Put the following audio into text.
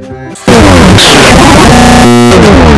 Oh, shit.